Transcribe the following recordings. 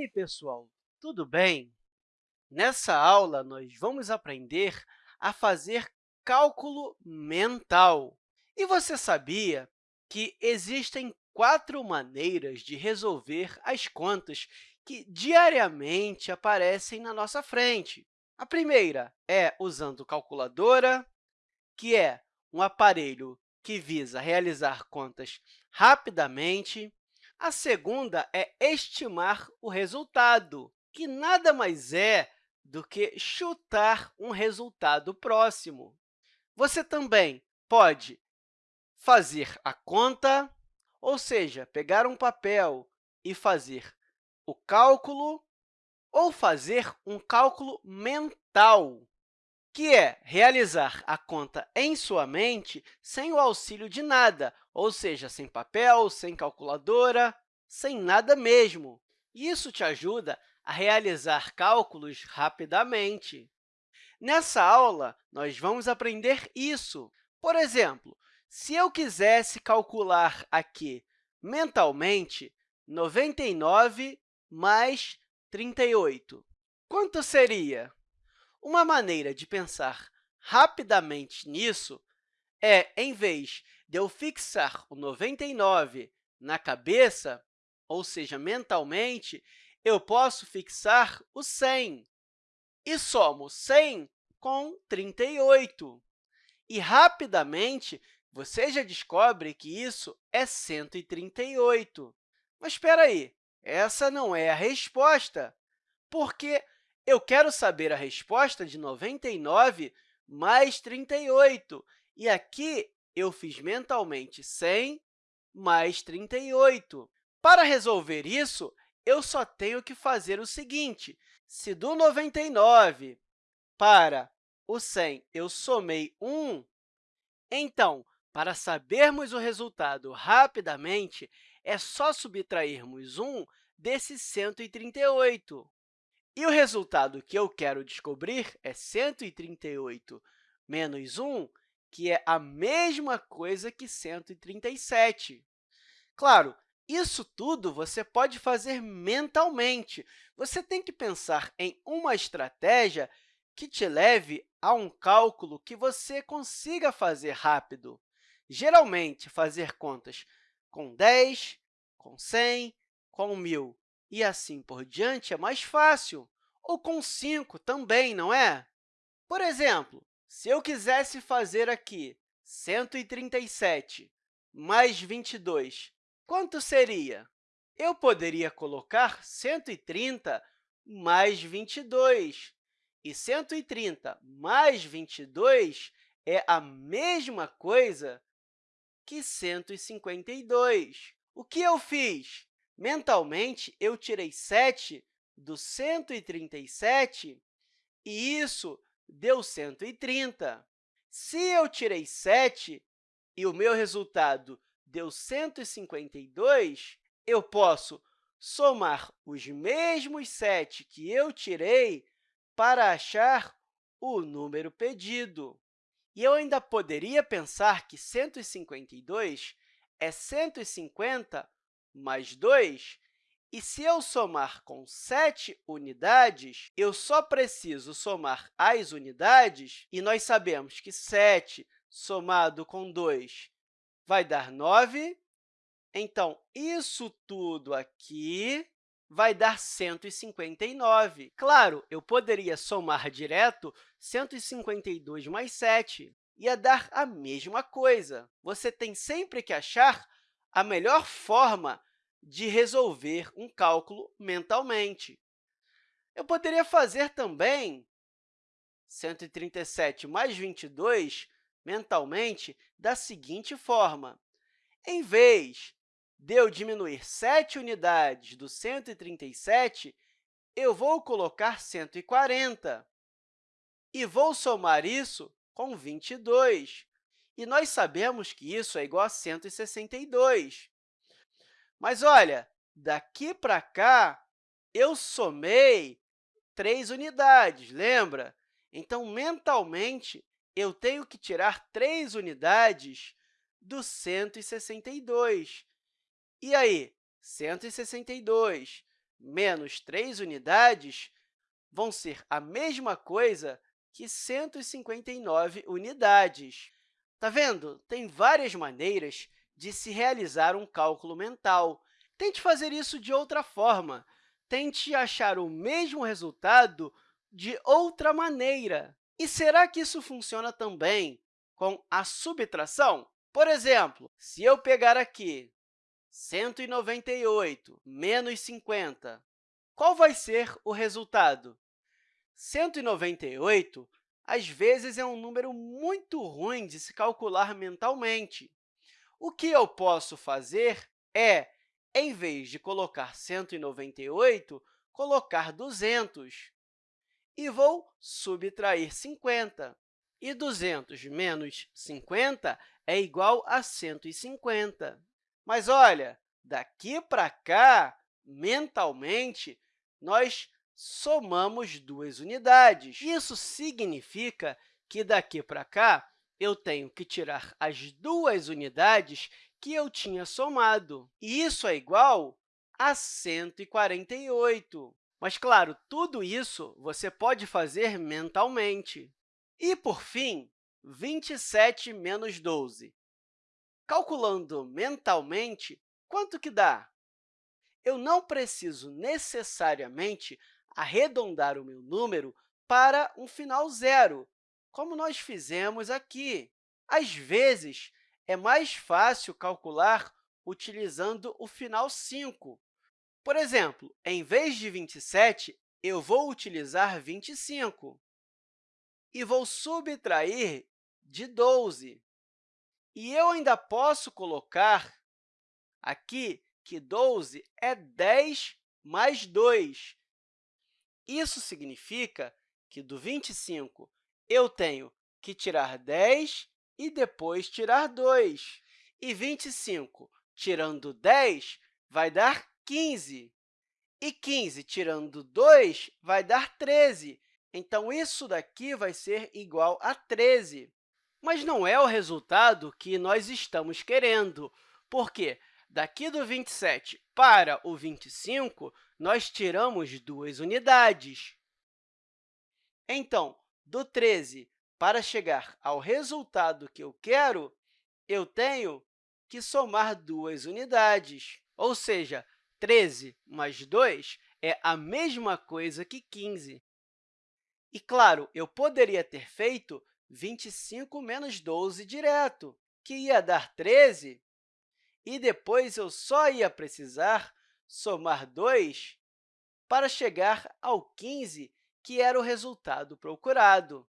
aí, pessoal, tudo bem? Nessa aula, nós vamos aprender a fazer cálculo mental. E você sabia que existem quatro maneiras de resolver as contas que diariamente aparecem na nossa frente? A primeira é usando calculadora, que é um aparelho que visa realizar contas rapidamente. A segunda é estimar o resultado, que nada mais é do que chutar um resultado próximo. Você também pode fazer a conta, ou seja, pegar um papel e fazer o cálculo, ou fazer um cálculo mental, que é realizar a conta em sua mente sem o auxílio de nada, ou seja, sem papel, sem calculadora, sem nada mesmo. Isso te ajuda a realizar cálculos rapidamente. Nessa aula, nós vamos aprender isso. Por exemplo, se eu quisesse calcular aqui mentalmente 99 mais 38, quanto seria? Uma maneira de pensar rapidamente nisso é, em vez de eu fixar o 99 na cabeça, ou seja, mentalmente, eu posso fixar o 100 e somo 100 com 38. E, rapidamente, você já descobre que isso é 138. Mas espera aí, essa não é a resposta, porque eu quero saber a resposta de 99 mais 38. E aqui eu fiz mentalmente 100 mais 38. Para resolver isso, eu só tenho que fazer o seguinte. Se do 99 para o 100 eu somei 1, então, para sabermos o resultado rapidamente, é só subtrairmos 1 desse 138. E o resultado que eu quero descobrir é 138 menos 1, que é a mesma coisa que 137. Claro, isso tudo você pode fazer mentalmente. Você tem que pensar em uma estratégia que te leve a um cálculo que você consiga fazer rápido. Geralmente, fazer contas com 10, com 100, com 1.000 e assim por diante é mais fácil, ou com 5 também, não é? Por exemplo, se eu quisesse fazer aqui 137 mais 22, quanto seria? Eu poderia colocar 130 mais 22, e 130 mais 22 é a mesma coisa que 152. O que eu fiz? Mentalmente, eu tirei 7 do 137 e isso deu 130. Se eu tirei 7 e o meu resultado deu 152, eu posso somar os mesmos 7 que eu tirei para achar o número pedido. E eu ainda poderia pensar que 152 é 150 mais 2, e se eu somar com 7 unidades, eu só preciso somar as unidades, e nós sabemos que 7 somado com 2 vai dar 9. Então, isso tudo aqui vai dar 159. Claro, eu poderia somar direto 152 mais 7, ia dar a mesma coisa. Você tem sempre que achar a melhor forma de resolver um cálculo mentalmente. Eu poderia fazer também 137 mais 22 mentalmente da seguinte forma. Em vez de eu diminuir 7 unidades do 137, eu vou colocar 140 e vou somar isso com 22 e nós sabemos que isso é igual a 162. Mas, olha, daqui para cá, eu somei 3 unidades, lembra? Então, mentalmente, eu tenho que tirar 3 unidades do 162. E aí, 162 menos 3 unidades vão ser a mesma coisa que 159 unidades. Está vendo? Tem várias maneiras de se realizar um cálculo mental. Tente fazer isso de outra forma. Tente achar o mesmo resultado de outra maneira. E será que isso funciona também com a subtração? Por exemplo, se eu pegar aqui 198 menos 50, qual vai ser o resultado? 198, às vezes, é um número muito ruim de se calcular mentalmente. O que eu posso fazer é, em vez de colocar 198, colocar 200 e vou subtrair 50. E 200 menos 50 é igual a 150. Mas, olha, daqui para cá, mentalmente, nós somamos duas unidades. Isso significa que, daqui para cá, eu tenho que tirar as duas unidades que eu tinha somado. E isso é igual a 148. Mas, claro, tudo isso você pode fazer mentalmente. E, por fim, 27 menos 12. Calculando mentalmente, quanto que dá? Eu não preciso necessariamente arredondar o meu número para um final zero, como nós fizemos aqui. Às vezes, é mais fácil calcular utilizando o final 5. Por exemplo, em vez de 27, eu vou utilizar 25 e vou subtrair de 12. E eu ainda posso colocar aqui que 12 é 10 mais 2. Isso significa que do 25 eu tenho que tirar 10 e depois tirar 2. E 25 tirando 10 vai dar 15. E 15 tirando 2 vai dar 13. Então, isso daqui vai ser igual a 13. Mas não é o resultado que nós estamos querendo, porque daqui do 27 para o 25, nós tiramos duas unidades. Então, do 13 para chegar ao resultado que eu quero, eu tenho que somar duas unidades, ou seja, 13 mais 2 é a mesma coisa que 15. E, claro, eu poderia ter feito 25 menos 12 direto, que ia dar 13, e depois eu só ia precisar somar 2 para chegar ao 15, que era o resultado procurado.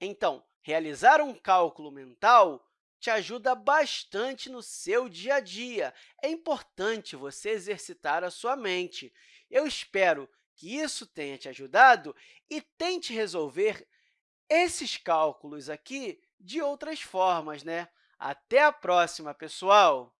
Então, realizar um cálculo mental te ajuda bastante no seu dia a dia. É importante você exercitar a sua mente. Eu espero que isso tenha te ajudado e tente resolver esses cálculos aqui de outras formas. Né? Até a próxima, pessoal!